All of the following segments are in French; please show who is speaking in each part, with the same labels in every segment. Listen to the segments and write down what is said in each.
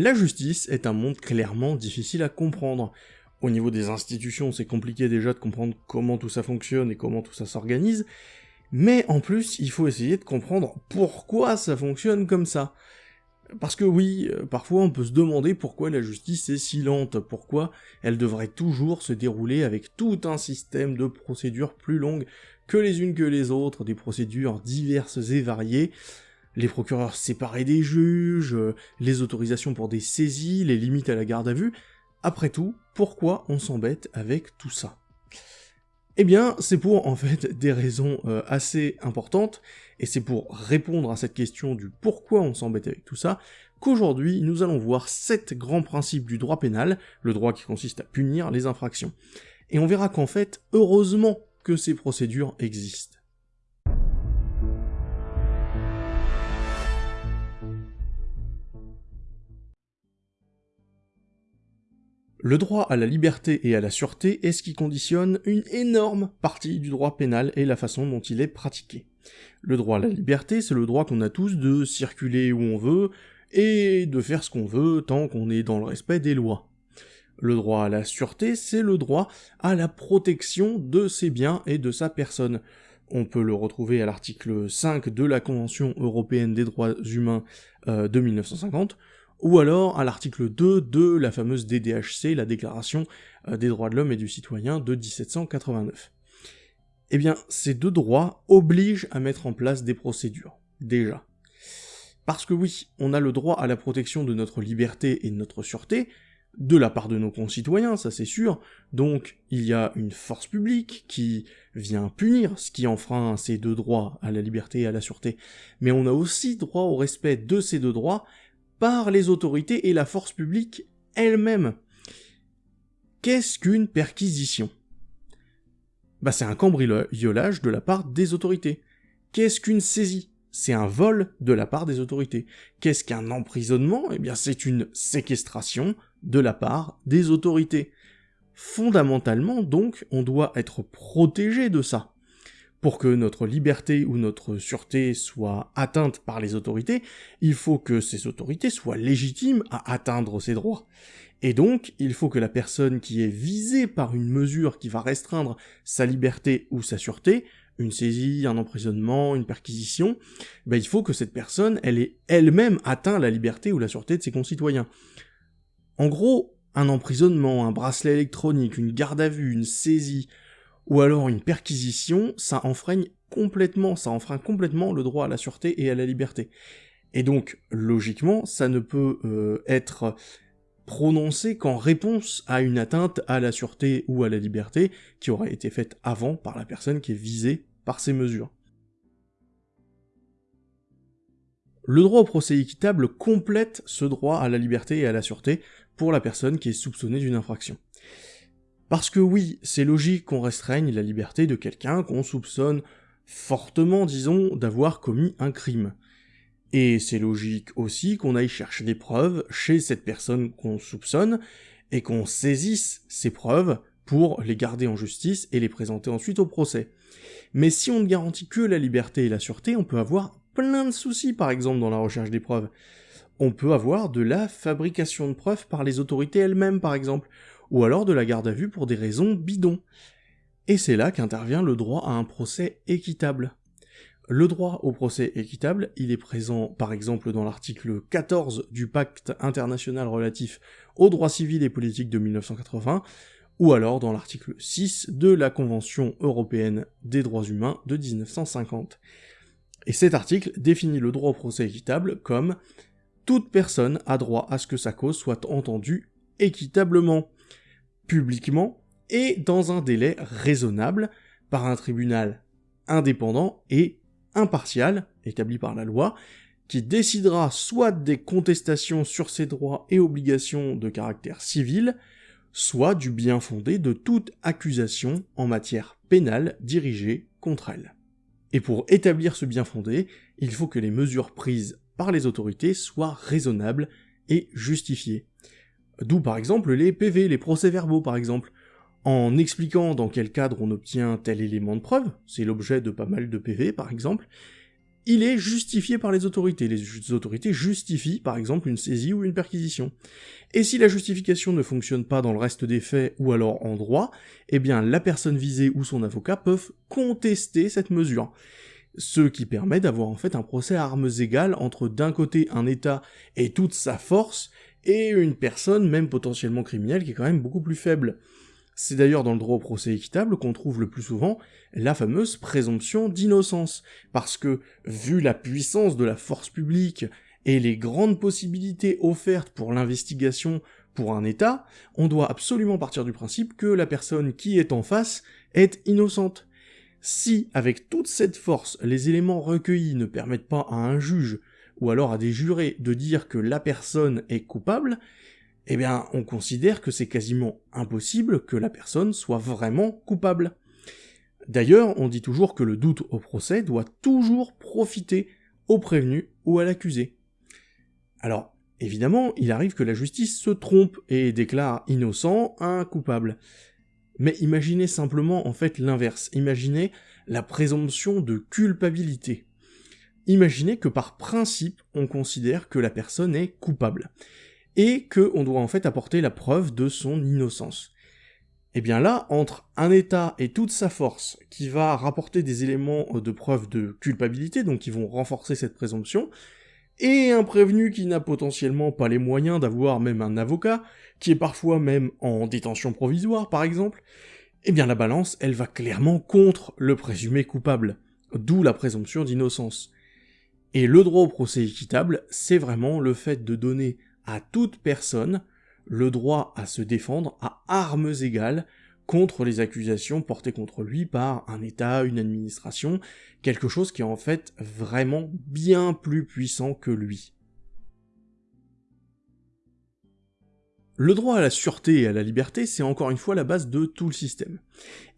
Speaker 1: La justice est un monde clairement difficile à comprendre. Au niveau des institutions, c'est compliqué déjà de comprendre comment tout ça fonctionne et comment tout ça s'organise, mais en plus, il faut essayer de comprendre pourquoi ça fonctionne comme ça. Parce que oui, euh, parfois on peut se demander pourquoi la justice est si lente, pourquoi elle devrait toujours se dérouler avec tout un système de procédures plus longues que les unes que les autres, des procédures diverses et variées, les procureurs séparés des juges, euh, les autorisations pour des saisies, les limites à la garde à vue, après tout, pourquoi on s'embête avec tout ça? Eh bien, c'est pour en fait des raisons euh, assez importantes, et c'est pour répondre à cette question du pourquoi on s'embête avec tout ça, qu'aujourd'hui nous allons voir sept grands principes du droit pénal, le droit qui consiste à punir les infractions. Et on verra qu'en fait, heureusement que ces procédures existent. Le droit à la liberté et à la sûreté est ce qui conditionne une énorme partie du droit pénal et la façon dont il est pratiqué. Le droit à la liberté, c'est le droit qu'on a tous de circuler où on veut et de faire ce qu'on veut tant qu'on est dans le respect des lois. Le droit à la sûreté, c'est le droit à la protection de ses biens et de sa personne. On peut le retrouver à l'article 5 de la Convention européenne des droits humains euh, de 1950, ou alors à l'article 2 de la fameuse DDHC, la Déclaration euh, des droits de l'homme et du citoyen de 1789. Eh bien, ces deux droits obligent à mettre en place des procédures, déjà. Parce que oui, on a le droit à la protection de notre liberté et de notre sûreté, de la part de nos concitoyens, ça c'est sûr, donc il y a une force publique qui vient punir ce qui enfreint ces deux droits à la liberté et à la sûreté, mais on a aussi droit au respect de ces deux droits par les autorités et la force publique elle-même. Qu'est-ce qu'une perquisition? Bah c'est un cambriolage de la part des autorités. Qu'est-ce qu'une saisie? C'est un vol de la part des autorités. Qu'est-ce qu'un emprisonnement? Eh bien c'est une séquestration de la part des autorités. Fondamentalement donc, on doit être protégé de ça pour que notre liberté ou notre sûreté soit atteinte par les autorités, il faut que ces autorités soient légitimes à atteindre ces droits. Et donc, il faut que la personne qui est visée par une mesure qui va restreindre sa liberté ou sa sûreté, une saisie, un emprisonnement, une perquisition, ben il faut que cette personne, elle ait elle-même atteint la liberté ou la sûreté de ses concitoyens. En gros, un emprisonnement, un bracelet électronique, une garde à vue, une saisie, ou alors une perquisition, ça enfreigne complètement, enfreint complètement le droit à la sûreté et à la liberté. Et donc, logiquement, ça ne peut euh, être prononcé qu'en réponse à une atteinte à la sûreté ou à la liberté qui aurait été faite avant par la personne qui est visée par ces mesures. Le droit au procès équitable complète ce droit à la liberté et à la sûreté pour la personne qui est soupçonnée d'une infraction. Parce que oui, c'est logique qu'on restreigne la liberté de quelqu'un qu'on soupçonne fortement, disons, d'avoir commis un crime. Et c'est logique aussi qu'on aille chercher des preuves chez cette personne qu'on soupçonne, et qu'on saisisse ces preuves pour les garder en justice et les présenter ensuite au procès. Mais si on ne garantit que la liberté et la sûreté, on peut avoir plein de soucis par exemple dans la recherche des preuves. On peut avoir de la fabrication de preuves par les autorités elles-mêmes par exemple, ou alors de la garde à vue pour des raisons bidons. Et c'est là qu'intervient le droit à un procès équitable. Le droit au procès équitable, il est présent par exemple dans l'article 14 du pacte international relatif aux droits civils et politiques de 1980, ou alors dans l'article 6 de la Convention européenne des droits humains de 1950. Et cet article définit le droit au procès équitable comme toute personne a droit à ce que sa cause soit entendue équitablement publiquement et dans un délai raisonnable par un tribunal indépendant et impartial, établi par la loi, qui décidera soit des contestations sur ses droits et obligations de caractère civil, soit du bien fondé de toute accusation en matière pénale dirigée contre elle. Et pour établir ce bien fondé, il faut que les mesures prises par les autorités soient raisonnables et justifiées. D'où par exemple les PV, les procès-verbaux par exemple. En expliquant dans quel cadre on obtient tel élément de preuve, c'est l'objet de pas mal de PV par exemple, il est justifié par les autorités. Les autorités justifient par exemple une saisie ou une perquisition. Et si la justification ne fonctionne pas dans le reste des faits ou alors en droit, eh bien la personne visée ou son avocat peuvent contester cette mesure. Ce qui permet d'avoir en fait un procès à armes égales entre d'un côté un État et toute sa force, et une personne, même potentiellement criminelle, qui est quand même beaucoup plus faible. C'est d'ailleurs dans le droit au procès équitable qu'on trouve le plus souvent la fameuse présomption d'innocence, parce que, vu la puissance de la force publique et les grandes possibilités offertes pour l'investigation pour un État, on doit absolument partir du principe que la personne qui est en face est innocente. Si, avec toute cette force, les éléments recueillis ne permettent pas à un juge, ou alors à des jurés, de dire que la personne est coupable, eh bien, on considère que c'est quasiment impossible que la personne soit vraiment coupable. D'ailleurs, on dit toujours que le doute au procès doit toujours profiter au prévenu ou à l'accusé. Alors, évidemment, il arrive que la justice se trompe et déclare innocent un coupable. Mais imaginez simplement en fait l'inverse, imaginez la présomption de culpabilité. Imaginez que par principe, on considère que la personne est coupable et qu'on doit en fait apporter la preuve de son innocence. Et eh bien là, entre un État et toute sa force qui va rapporter des éléments de preuve de culpabilité, donc qui vont renforcer cette présomption, et un prévenu qui n'a potentiellement pas les moyens d'avoir même un avocat, qui est parfois même en détention provisoire par exemple, eh bien la balance, elle va clairement contre le présumé coupable, d'où la présomption d'innocence. Et le droit au procès équitable, c'est vraiment le fait de donner à toute personne le droit à se défendre à armes égales contre les accusations portées contre lui par un État, une administration, quelque chose qui est en fait vraiment bien plus puissant que lui. Le droit à la sûreté et à la liberté, c'est encore une fois la base de tout le système.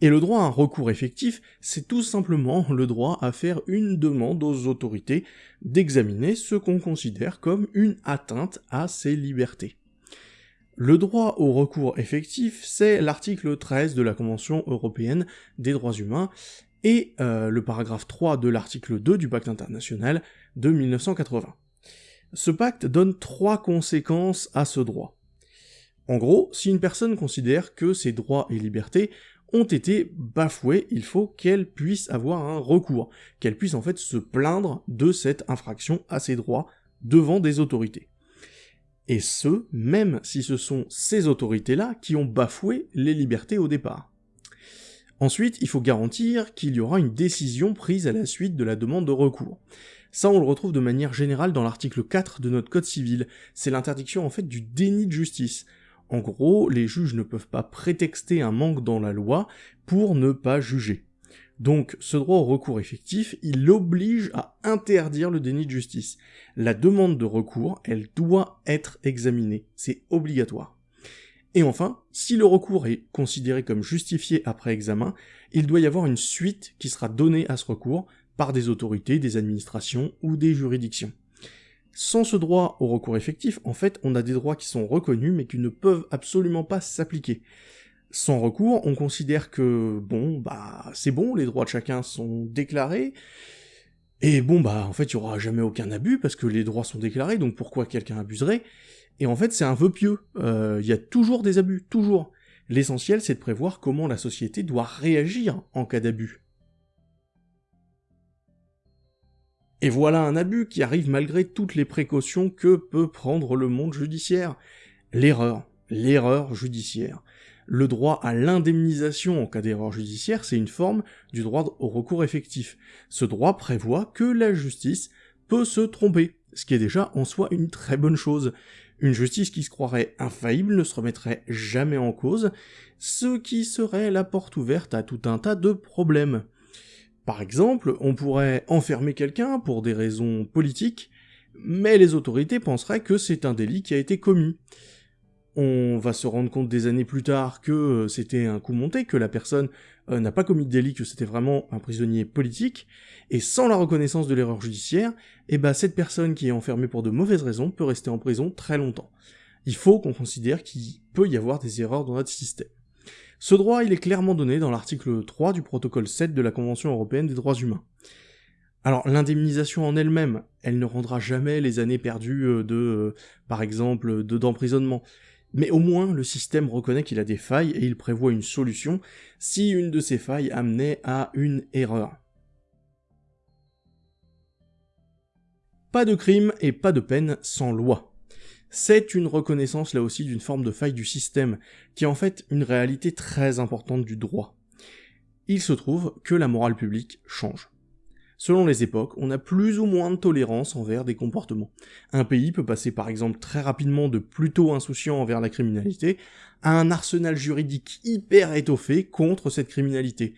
Speaker 1: Et le droit à un recours effectif, c'est tout simplement le droit à faire une demande aux autorités d'examiner ce qu'on considère comme une atteinte à ses libertés. Le droit au recours effectif, c'est l'article 13 de la Convention européenne des droits humains et euh, le paragraphe 3 de l'article 2 du pacte international de 1980. Ce pacte donne trois conséquences à ce droit. En gros, si une personne considère que ses droits et libertés ont été bafoués, il faut qu'elle puisse avoir un recours, qu'elle puisse en fait se plaindre de cette infraction à ses droits devant des autorités. Et ce, même si ce sont ces autorités-là qui ont bafoué les libertés au départ. Ensuite, il faut garantir qu'il y aura une décision prise à la suite de la demande de recours. Ça, on le retrouve de manière générale dans l'article 4 de notre code civil. C'est l'interdiction en fait du déni de justice. En gros, les juges ne peuvent pas prétexter un manque dans la loi pour ne pas juger. Donc ce droit au recours effectif, il oblige à interdire le déni de justice. La demande de recours, elle doit être examinée, c'est obligatoire. Et enfin, si le recours est considéré comme justifié après examen, il doit y avoir une suite qui sera donnée à ce recours par des autorités, des administrations ou des juridictions. Sans ce droit au recours effectif, en fait, on a des droits qui sont reconnus mais qui ne peuvent absolument pas s'appliquer. Sans recours, on considère que, bon, bah, c'est bon, les droits de chacun sont déclarés, et bon, bah, en fait, il y aura jamais aucun abus, parce que les droits sont déclarés, donc pourquoi quelqu'un abuserait? Et en fait, c'est un vœu pieux, euh, il y a toujours des abus, toujours. L'essentiel, c'est de prévoir comment la société doit réagir en cas d'abus. Et voilà un abus qui arrive malgré toutes les précautions que peut prendre le monde judiciaire. L'erreur, l'erreur judiciaire. Le droit à l'indemnisation en cas d'erreur judiciaire, c'est une forme du droit au recours effectif. Ce droit prévoit que la justice peut se tromper, ce qui est déjà en soi une très bonne chose. Une justice qui se croirait infaillible ne se remettrait jamais en cause, ce qui serait la porte ouverte à tout un tas de problèmes. Par exemple, on pourrait enfermer quelqu'un pour des raisons politiques, mais les autorités penseraient que c'est un délit qui a été commis. On va se rendre compte des années plus tard que euh, c'était un coup monté, que la personne euh, n'a pas commis de délit, que c'était vraiment un prisonnier politique, et sans la reconnaissance de l'erreur judiciaire, eh ben cette personne qui est enfermée pour de mauvaises raisons peut rester en prison très longtemps. Il faut qu'on considère qu'il peut y avoir des erreurs dans notre système. Ce droit, il est clairement donné dans l'article 3 du protocole 7 de la Convention européenne des droits humains. Alors l'indemnisation en elle-même, elle ne rendra jamais les années perdues euh, de, euh, par exemple, de d'emprisonnement. Mais au moins, le système reconnaît qu'il a des failles et il prévoit une solution si une de ces failles amenait à une erreur. Pas de crime et pas de peine sans loi. C'est une reconnaissance là aussi d'une forme de faille du système, qui est en fait une réalité très importante du droit. Il se trouve que la morale publique change. Selon les époques, on a plus ou moins de tolérance envers des comportements. Un pays peut passer par exemple très rapidement de plutôt insouciant envers la criminalité à un arsenal juridique hyper étoffé contre cette criminalité.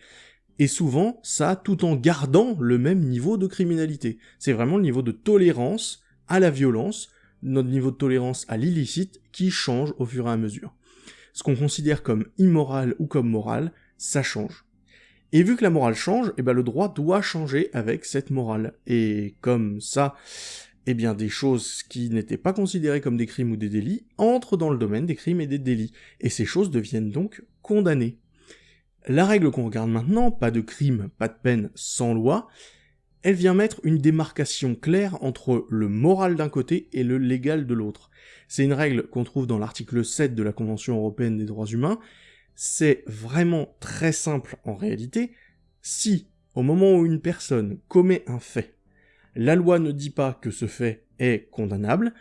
Speaker 1: Et souvent, ça tout en gardant le même niveau de criminalité. C'est vraiment le niveau de tolérance à la violence, notre niveau de tolérance à l'illicite qui change au fur et à mesure. Ce qu'on considère comme immoral ou comme moral, ça change. Et vu que la morale change, eh ben le droit doit changer avec cette morale. Et comme ça, eh bien des choses qui n'étaient pas considérées comme des crimes ou des délits entrent dans le domaine des crimes et des délits. Et ces choses deviennent donc condamnées. La règle qu'on regarde maintenant, pas de crime, pas de peine, sans loi, elle vient mettre une démarcation claire entre le moral d'un côté et le légal de l'autre. C'est une règle qu'on trouve dans l'article 7 de la Convention européenne des droits humains, c'est vraiment très simple en réalité. Si, au moment où une personne commet un fait, la loi ne dit pas que ce fait est condamnable,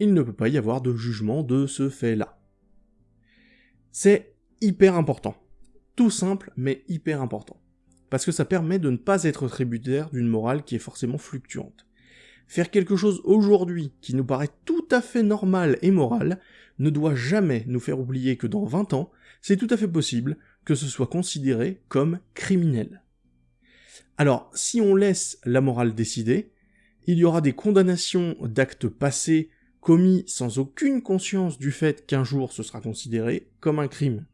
Speaker 1: il ne peut pas y avoir de jugement de ce fait-là. C'est hyper important. Tout simple, mais hyper important. Parce que ça permet de ne pas être tributaire d'une morale qui est forcément fluctuante. Faire quelque chose aujourd'hui qui nous paraît tout à fait normal et moral ne doit jamais nous faire oublier que dans 20 ans, c'est tout à fait possible que ce soit considéré comme criminel. Alors, si on laisse la morale décider, il y aura des condamnations d'actes passés commis sans aucune conscience du fait qu'un jour ce sera considéré comme un crime.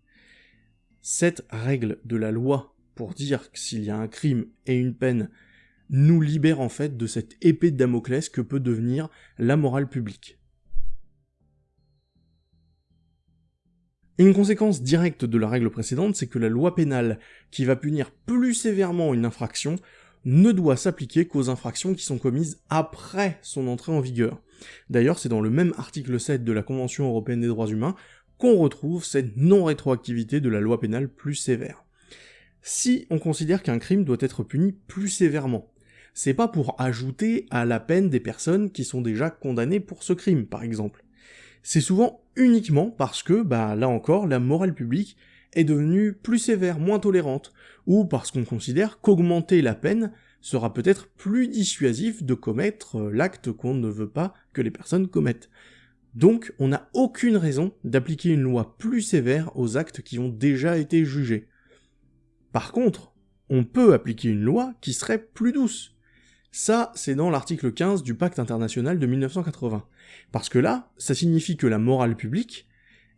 Speaker 1: Cette règle de la loi pour dire que s'il y a un crime et une peine nous libère en fait de cette épée de Damoclès que peut devenir la morale publique. Une conséquence directe de la règle précédente, c'est que la loi pénale, qui va punir plus sévèrement une infraction, ne doit s'appliquer qu'aux infractions qui sont commises après son entrée en vigueur. D'ailleurs, c'est dans le même article 7 de la Convention européenne des droits humains qu'on retrouve cette non-rétroactivité de la loi pénale plus sévère. Si on considère qu'un crime doit être puni plus sévèrement, c'est pas pour ajouter à la peine des personnes qui sont déjà condamnées pour ce crime, par exemple c'est souvent uniquement parce que, bah là encore, la morale publique est devenue plus sévère, moins tolérante, ou parce qu'on considère qu'augmenter la peine sera peut-être plus dissuasif de commettre euh, l'acte qu'on ne veut pas que les personnes commettent. Donc, on n'a aucune raison d'appliquer une loi plus sévère aux actes qui ont déjà été jugés. Par contre, on peut appliquer une loi qui serait plus douce. Ça, c'est dans l'article 15 du pacte international de 1980. Parce que là, ça signifie que la morale publique,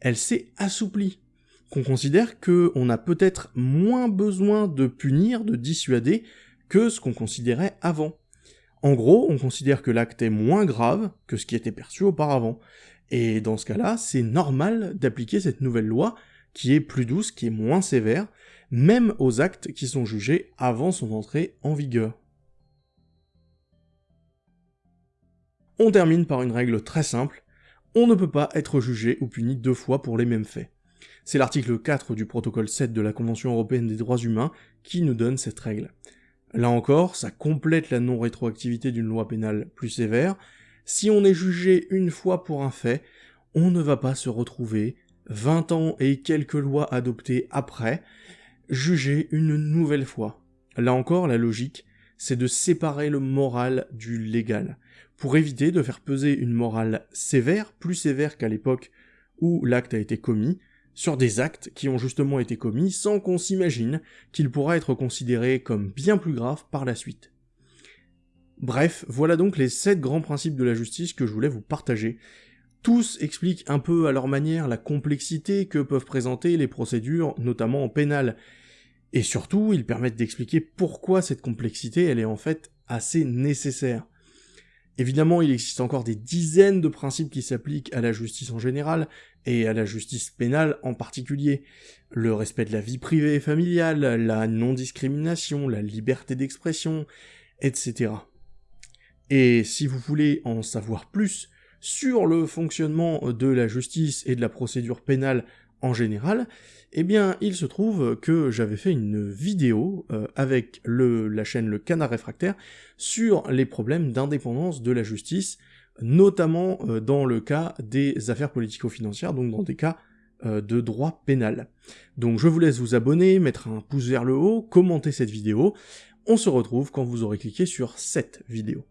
Speaker 1: elle s'est assouplie. Qu'on considère qu'on a peut-être moins besoin de punir, de dissuader, que ce qu'on considérait avant. En gros, on considère que l'acte est moins grave que ce qui était perçu auparavant. Et dans ce cas-là, c'est normal d'appliquer cette nouvelle loi qui est plus douce, qui est moins sévère, même aux actes qui sont jugés avant son entrée en vigueur. On termine par une règle très simple, on ne peut pas être jugé ou puni deux fois pour les mêmes faits. C'est l'article 4 du protocole 7 de la Convention européenne des droits humains qui nous donne cette règle. Là encore, ça complète la non-rétroactivité d'une loi pénale plus sévère. Si on est jugé une fois pour un fait, on ne va pas se retrouver, 20 ans et quelques lois adoptées après, jugé une nouvelle fois. Là encore, la logique, c'est de séparer le moral du légal pour éviter de faire peser une morale sévère, plus sévère qu'à l'époque où l'acte a été commis, sur des actes qui ont justement été commis sans qu'on s'imagine qu'il pourra être considéré comme bien plus grave par la suite. Bref, voilà donc les 7 grands principes de la justice que je voulais vous partager. Tous expliquent un peu à leur manière la complexité que peuvent présenter les procédures, notamment en pénal. Et surtout, ils permettent d'expliquer pourquoi cette complexité, elle est en fait assez nécessaire. Évidemment, il existe encore des dizaines de principes qui s'appliquent à la justice en général, et à la justice pénale en particulier. Le respect de la vie privée et familiale, la non-discrimination, la liberté d'expression, etc. Et si vous voulez en savoir plus sur le fonctionnement de la justice et de la procédure pénale en général, eh bien, il se trouve que j'avais fait une vidéo euh, avec la chaîne Le Canard Réfractaire sur les problèmes d'indépendance de la justice, notamment euh, dans le cas des affaires politico-financières, donc dans des cas euh, de droit pénal. Donc je vous laisse vous abonner, mettre un pouce vers le haut, commenter cette vidéo. On se retrouve quand vous aurez cliqué sur cette vidéo.